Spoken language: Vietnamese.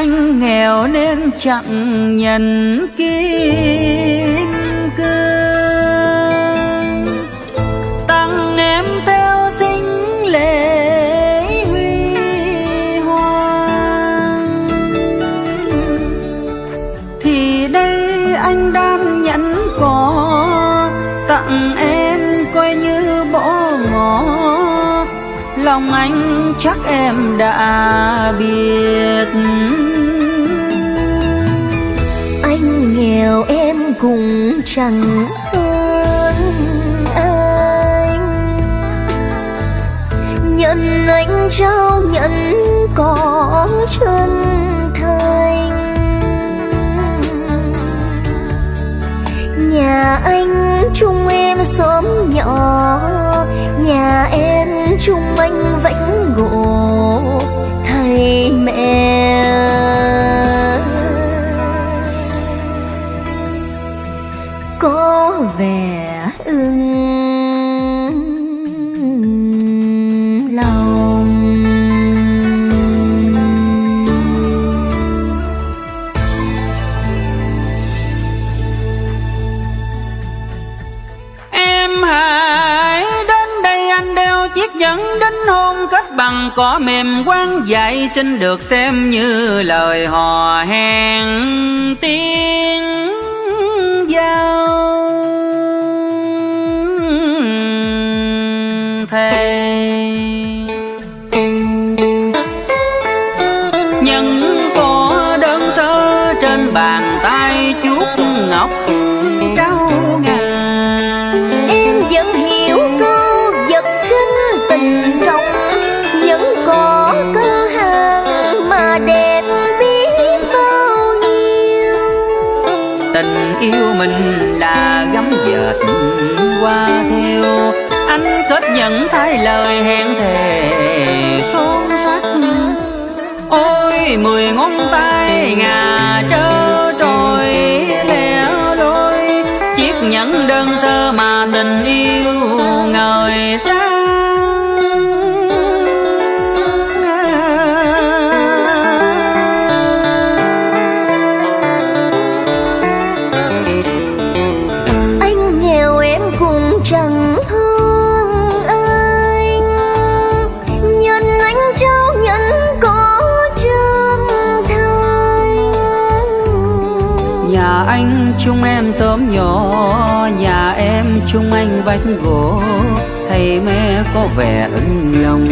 anh nghèo nên chẳng nhận kim cương. Tặng em theo sinh lễ huy hoàng. Thì đây anh đang nhẫn có, tặng em coi như bỏ ngỏ lòng anh chắc em đã biết. Chẳng hơn anh. Nhận anh trao, nhận có chân thành. Nhà anh chung em xóm nhỏ có vẻ ưng lòng. Em hãy đến đây anh đeo chiếc nhẫn đính hôn kết bằng cỏ mềm quang dạy xin được xem như lời hò hẹn tiếng nhân có đơn sơ trên bàn tay chuốt ngọc trao ngà. Em vẫn hiểu câu vật khinh tình trong vẫn có cơ hàng mà đẹp biết bao nhiêu. Tình yêu mình là gấm dệt qua theo anh kết nhận thay lời hẹn thề son sắc. Ôi, mười ngón tay ngà trơ trôi lẻ loi chiếc nhẫn đơn sơ mà tình yêu ngời sáng. Anh Nhà anh chung em sớm nhỏ. Nhà em chung anh vách gỗ. Thầy mẹ có vẻ ân lòng